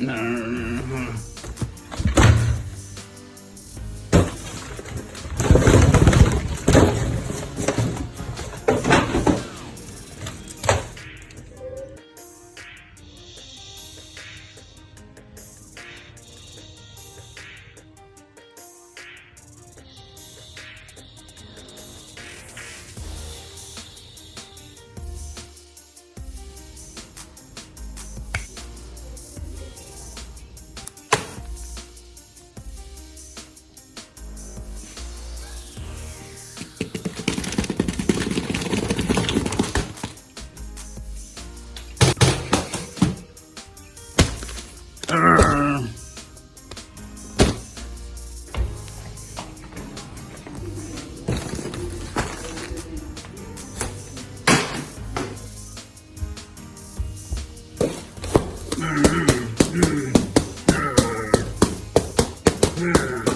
No, no, no, no. Mm.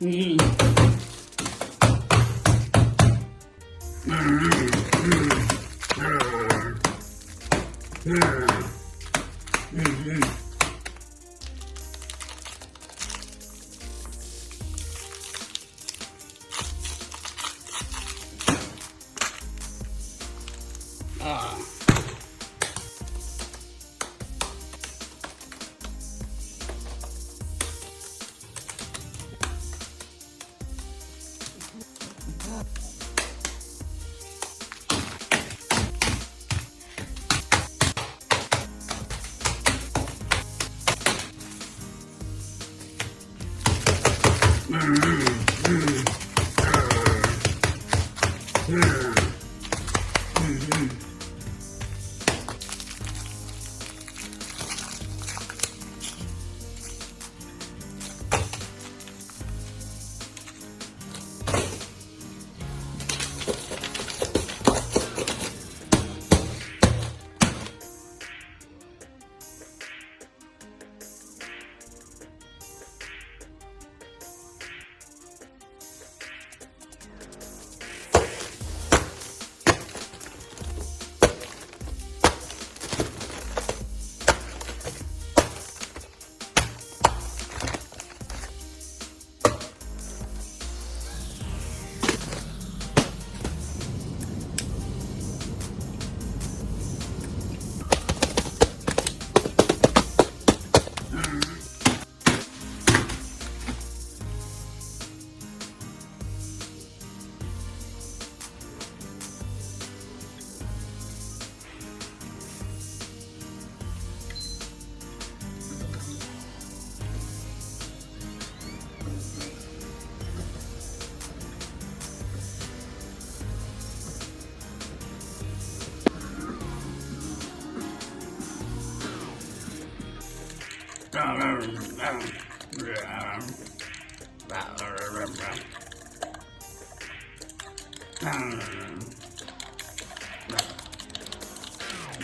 음. 음. 음. Mm-hmm. mm-hmm. mm-hmm. mm-hmm.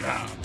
Yeah.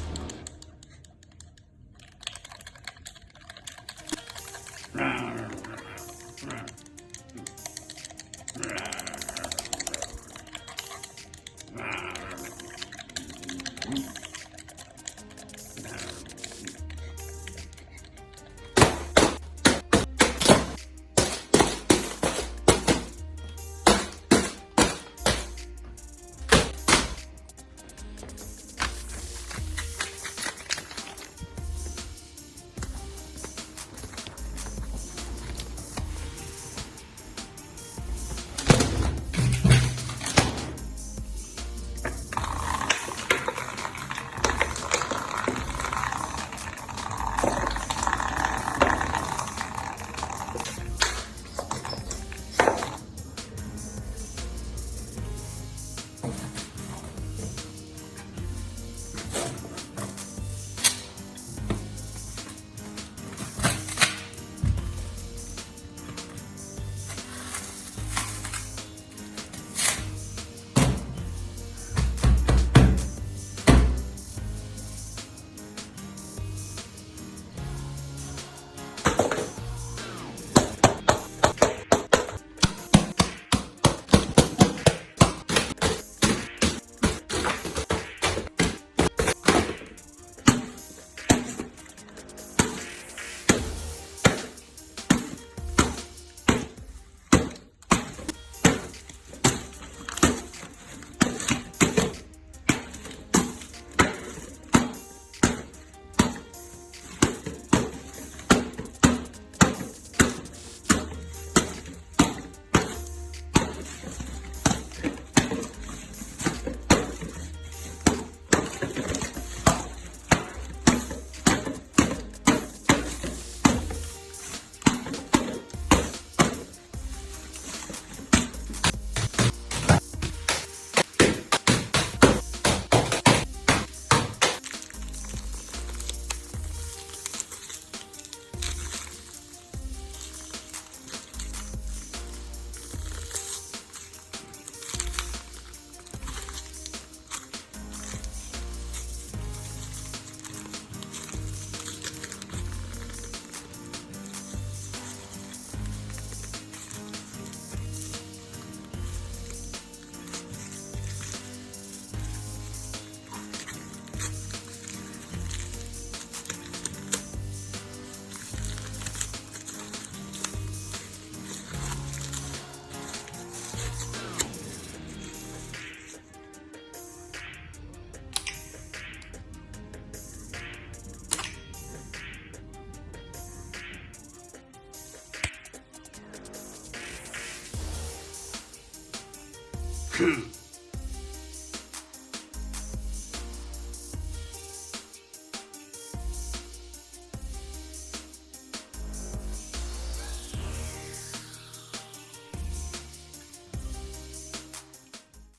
그